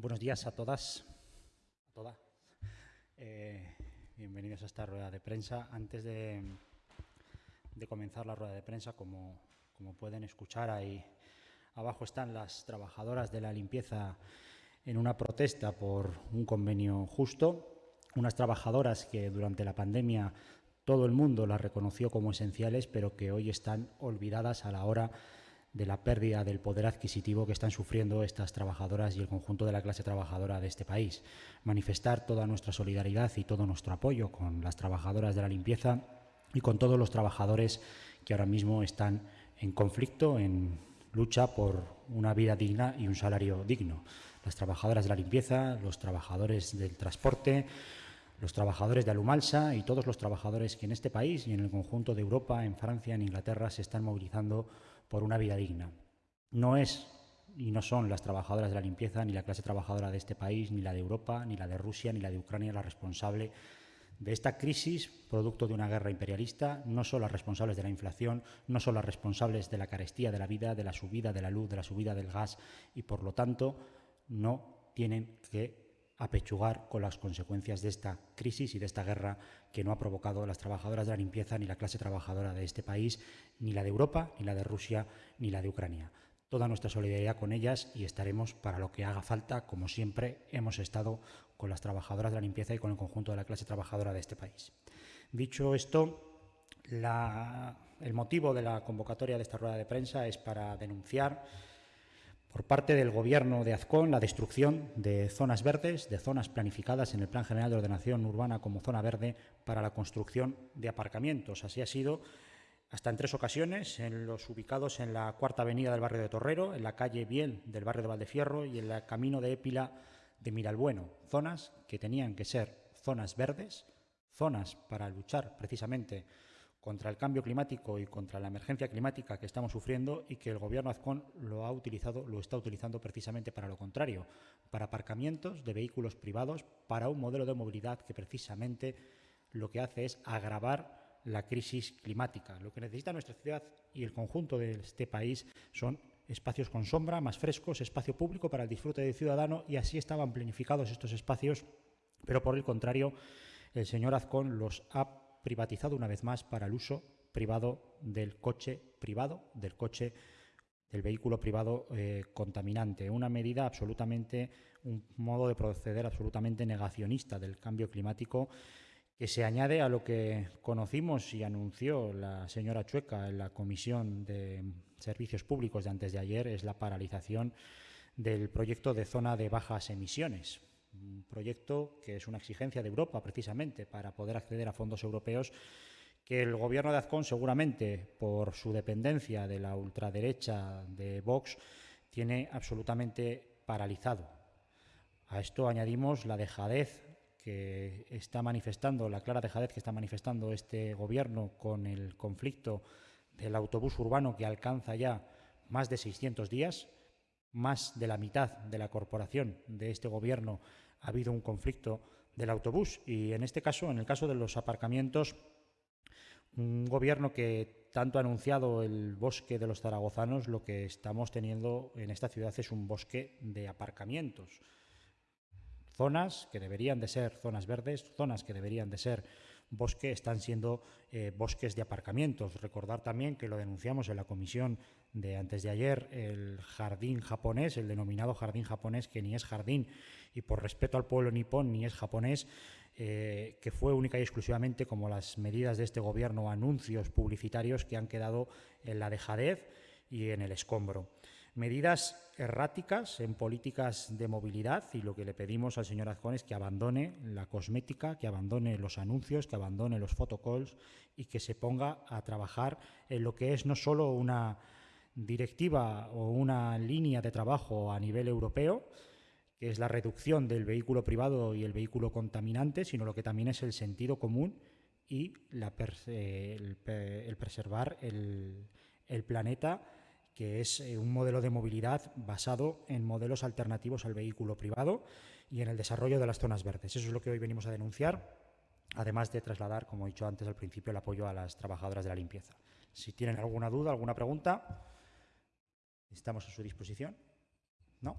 Buenos días a todas, a. Eh, bienvenidos a esta rueda de prensa. Antes de, comenzar la rueda de prensa, como, como, pueden escuchar, ahí abajo están las trabajadoras de la limpieza en una protesta por un convenio justo. Unas trabajadoras que durante la pandemia todo el mundo las reconoció como esenciales, pero que hoy están olvidadas a la hora de la pérdida del poder adquisitivo que están sufriendo estas trabajadoras y el conjunto de la clase trabajadora de este país. Manifestar toda nuestra solidaridad y todo nuestro apoyo con las trabajadoras de la limpieza y con todos los trabajadores que ahora mismo están en conflicto, en lucha por una vida digna y un salario digno. Las trabajadoras de la limpieza, los trabajadores del transporte, los trabajadores de Alumalsa y todos los trabajadores que en este país y en el conjunto de Europa, en Francia, en Inglaterra, se están movilizando por una vida digna. No es y no son las trabajadoras de la limpieza, ni la clase trabajadora de este país, ni la de Europa, ni la de Rusia, ni la de Ucrania la responsable de esta crisis, producto de una guerra imperialista, no son las responsables de la inflación, no son las responsables de la carestía de la vida, de la subida de la luz, de la subida del gas y, por lo tanto, no tienen que apechugar con las consecuencias de esta crisis y de esta guerra que no ha provocado las trabajadoras de la limpieza ni la clase trabajadora de este país, ni la de Europa, ni la de Rusia, ni la de Ucrania. Toda nuestra solidaridad con ellas y estaremos para lo que haga falta, como siempre hemos estado con las trabajadoras de la limpieza y con el conjunto de la clase trabajadora de este país. Dicho esto, el motivo de la convocatoria de esta rueda de prensa es para denunciar por parte del Gobierno de Azcón la destrucción de zonas verdes, de zonas planificadas en el Plan General de Ordenación Urbana como zona verde para la construcción de aparcamientos. Así ha sido hasta en tres ocasiones, en los ubicados en la Cuarta Avenida del barrio de Torrero, en la calle Biel del barrio de Valdefierro y en el camino de Épila de Miralbueno, zonas que tenían que ser zonas verdes, zonas para luchar precisamente contra el cambio climático y contra la emergencia climática que estamos sufriendo y que el gobierno Azcón lo ha utilizado, lo está utilizando precisamente para lo contrario, para aparcamientos de vehículos privados, para un modelo de movilidad que precisamente lo que hace es agravar la crisis climática. Lo que necesita nuestra ciudad y el conjunto de este país son espacios con sombra, más frescos, espacio público para el disfrute del ciudadano y así estaban planificados estos espacios, pero por el contrario, el señor Azcón los ha privatizado una vez más para el uso privado del coche privado, del coche del vehículo privado eh, contaminante. Una medida absolutamente, un modo de proceder absolutamente negacionista del cambio climático que se añade a lo que conocimos y anunció la señora Chueca en la Comisión de Servicios Públicos de antes de ayer, es la paralización del proyecto de zona de bajas emisiones proyecto que es una exigencia de Europa precisamente para poder acceder a fondos europeos que el gobierno de Azcón seguramente por su dependencia de la ultraderecha de Vox tiene absolutamente paralizado. A esto añadimos la dejadez que está manifestando, la clara dejadez que está manifestando este gobierno con el conflicto del autobús urbano que alcanza ya más de 600 días, más de la mitad de la corporación de este gobierno ha habido un conflicto del autobús y en este caso, en el caso de los aparcamientos, un gobierno que tanto ha anunciado el bosque de los zaragozanos, lo que estamos teniendo en esta ciudad es un bosque de aparcamientos. Zonas que deberían de ser zonas verdes, zonas que deberían de ser bosque, están siendo eh, bosques de aparcamientos. Recordar también que lo denunciamos en la comisión de antes de ayer, el jardín japonés, el denominado jardín japonés, que ni es jardín y por respeto al pueblo nipón ni es japonés, eh, que fue única y exclusivamente como las medidas de este gobierno, anuncios publicitarios que han quedado en la dejadez y en el escombro. Medidas erráticas en políticas de movilidad y lo que le pedimos al señor Azcón es que abandone la cosmética, que abandone los anuncios, que abandone los photocalls y que se ponga a trabajar en lo que es no solo una directiva o una línea de trabajo a nivel europeo, que es la reducción del vehículo privado y el vehículo contaminante, sino lo que también es el sentido común y el, preservar el, planeta, que es eh, un modelo de movilidad basado en modelos alternativos al vehículo privado y en el desarrollo de las zonas verdes. Eso es lo que hoy venimos a denunciar, además de trasladar, como he dicho antes al principio, el apoyo a las trabajadoras de la limpieza. Si tienen alguna duda, alguna pregunta, estamos a su disposición. ¿No?